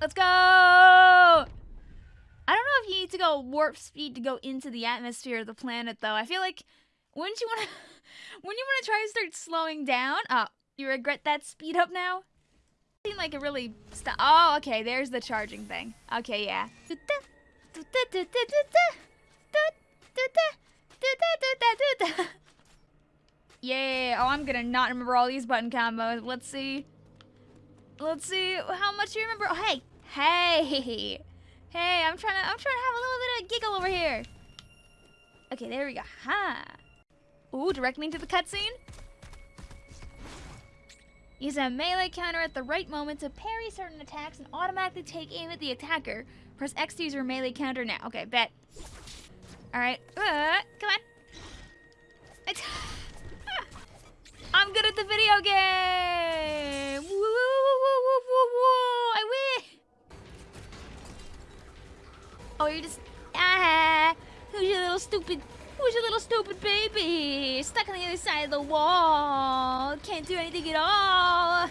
Let's go! I don't know if you need to go warp speed to go into the atmosphere of the planet, though. I feel like, wouldn't you want to, wouldn't you want to try and start slowing down? Oh, you regret that speed up now? Seemed like it really st- Oh, okay, there's the charging thing. Okay, yeah. Yeah, oh, I'm gonna not remember all these button combos. Let's see. Let's see how much you remember. Oh, hey, hey, hey! I'm trying to, I'm trying to have a little bit of giggle over here. Okay, there we go. Ha. Ooh, direct me into the cutscene. Use a melee counter at the right moment to parry certain attacks and automatically take aim at the attacker. Press X to use your melee counter now. Okay, bet. All right, uh, come on. I'm good at the video game. Stupid? Who's your little stupid baby? Stuck on the other side of the wall. Can't do anything at all.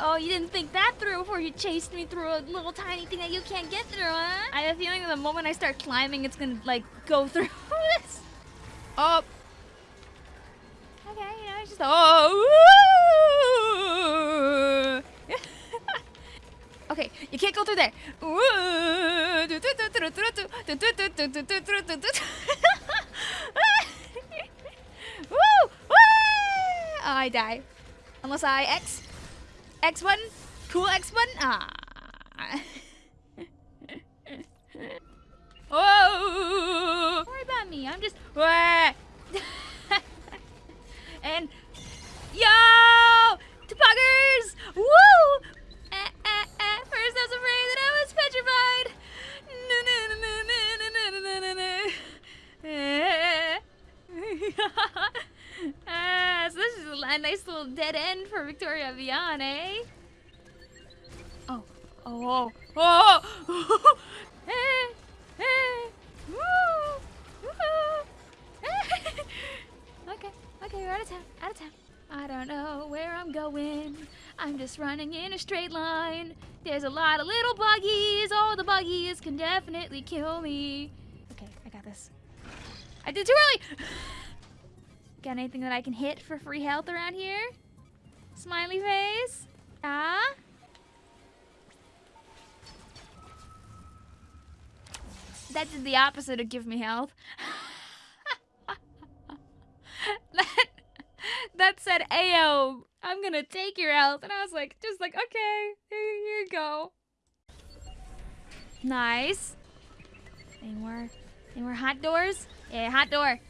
oh, you didn't think that through before you chased me through a little tiny thing that you can't get through, huh? I have a feeling the moment I start climbing, it's gonna like go through this. Oh. Okay, you know, it's just oh. Okay, you can't go through there. oh, I die. Unless I X. X1. Cool X1. Ah. oh. Don't worry about me. I'm just. and yo, a nice little dead end for Victoria Vian, eh? Oh, oh, oh, oh! hey, hey, woo, woo, okay. Okay, we're out of town. Out of town. I don't know where I'm going. I'm just running in a straight line. There's a lot of little buggies. All the buggies can definitely kill me. Okay, I got this. I did too early! got anything that I can hit for free health around here? Smiley face? Ah? That did the opposite of give me health. that that said, "Ayo, I'm gonna take your health," and I was like, just like, okay, here, you go. Nice. Any more? Any more hot doors? Yeah, hot door.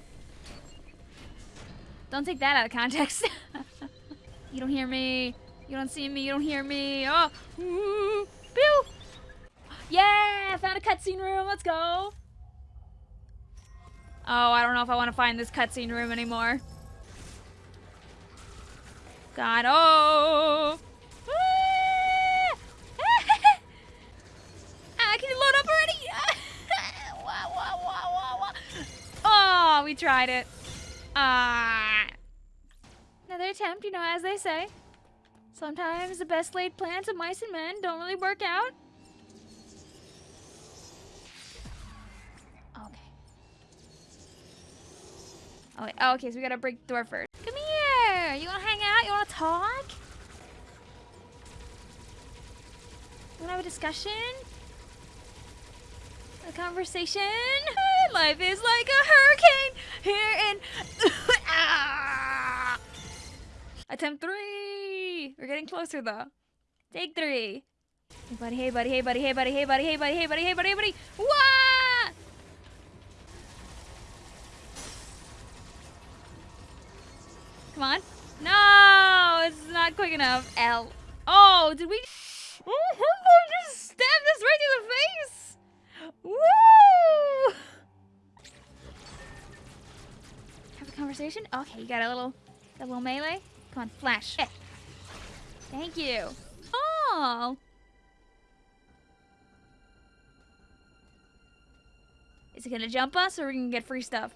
Don't take that out of context. you don't hear me. You don't see me. You don't hear me. Oh. Pew! Yeah, found a cutscene room. Let's go. Oh, I don't know if I want to find this cutscene room anymore. God, oh! ah, can you load up already? oh, we tried it. Ah. Another attempt, you know, as they say. Sometimes the best laid plans of mice and men don't really work out. Oh, wait. oh, okay, so we gotta break the door first. Come here! You wanna hang out? You wanna talk? You wanna have a discussion? A conversation? Life is like a hurricane here in... Attempt three! We're getting closer, though. Take three. Hey, buddy, hey, buddy, hey, buddy, hey, buddy, hey, buddy, hey, buddy, hey, buddy, hey, buddy, hey, buddy. Wah! Come on. No, it's not quick enough. L. Oh, did we? Oh, I just stabbed us right in the face. Woo! Have a conversation. Okay, you got a little, a little melee. Come on, flash. Thank you. Oh. Is it gonna jump us or we can get free stuff?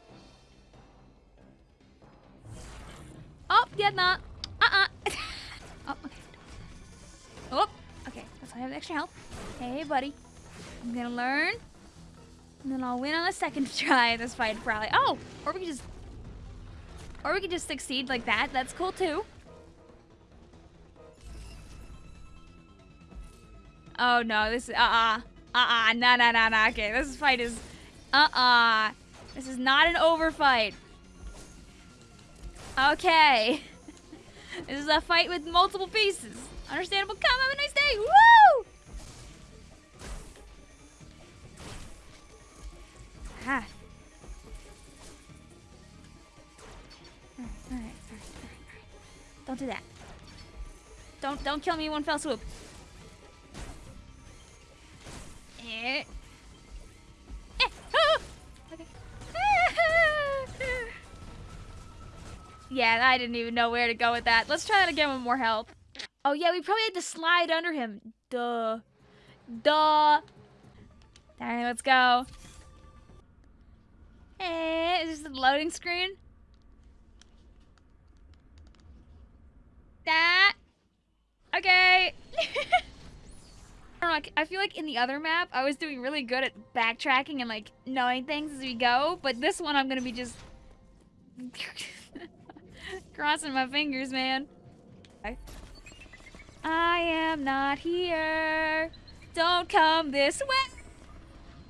Oh, yeah, not. Uh-uh. oh, okay. Oh, okay. So I have extra health. Hey, buddy. I'm gonna learn. And then I'll win on the second try this fight, probably. Oh! Or we could just... Or we could just succeed like that. That's cool, too. Oh, no. This is... Uh-uh. Uh-uh. No, no, no, no. Okay, this fight is... Uh-uh. This is not an over fight. Okay. this is a fight with multiple pieces. Understandable. Come, have a nice day. Woo! Ah. Don't do that. Don't don't kill me one fell swoop. Eh. Eh. Ah! Okay. yeah, I didn't even know where to go with that. Let's try that again with more help. Oh yeah, we probably had to slide under him. Duh. Duh. Alright, let's go. Hey, is this the loading screen? That. Okay. I feel like in the other map, I was doing really good at backtracking and like knowing things as we go, but this one I'm gonna be just crossing my fingers, man. I am not here. Don't come this way.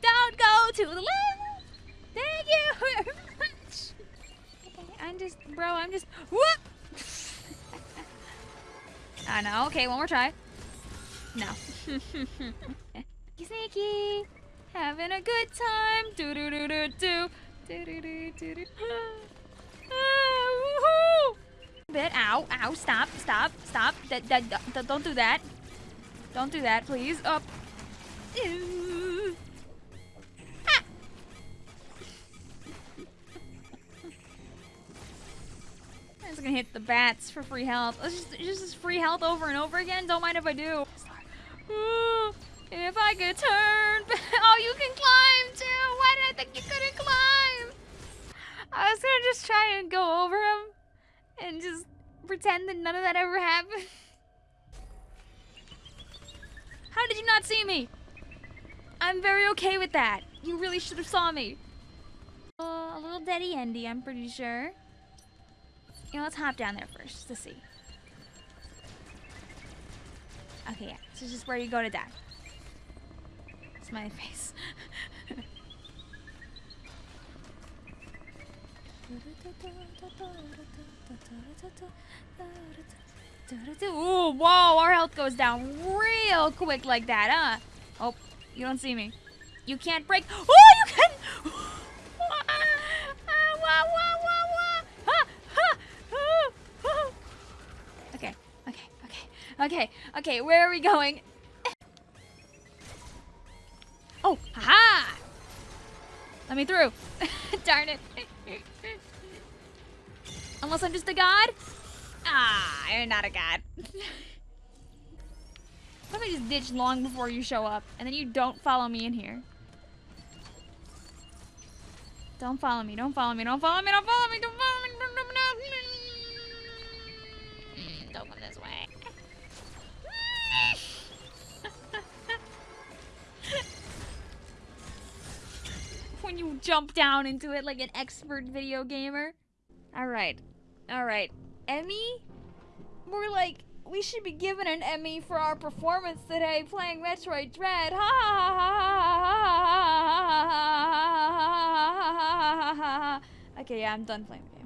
Don't go to the left. Thank you. Okay, I'm just, bro, I'm just, whoop. I know. Okay, one more try. No. Sneaky, having a good time. Do do do do do. Do do do do do. Ah, woohoo! Bit. Ow! Ow! Stop! Stop! Stop! Don't do that. Don't do that, please. Up. Ah. Gonna hit the bats for free health. Let's just just free health over and over again. Don't mind if I do. if I could turn. oh, you can climb too. Why did I think you couldn't climb? I was gonna just try and go over him and just pretend that none of that ever happened. How did you not see me? I'm very okay with that. You really should have saw me. Uh, a little deady endy, I'm pretty sure. You know, let's hop down there first to see. Okay, yeah. This is just where you go to die. Smiley face. Ooh, whoa, our health goes down real quick like that, huh? Oh, you don't see me. You can't break. Oh, you can! Okay, okay, where are we going? Oh, haha! Let me through. Darn it. Unless I'm just a god? Ah, you're not a god. Let me just ditch long before you show up, and then you don't follow me in here. Don't follow me, don't follow me, don't follow me, don't follow me, don't follow me, don't, don't, when you jump down into it like an expert video gamer. Alright, Alright, Emmy? More like, we should be given an Emmy for our performance today playing Metroid Dread. Ha ha ha ha ha ha ha ha ha ha ha ha ha ha ha Okay, yeah, I'm done playing the game.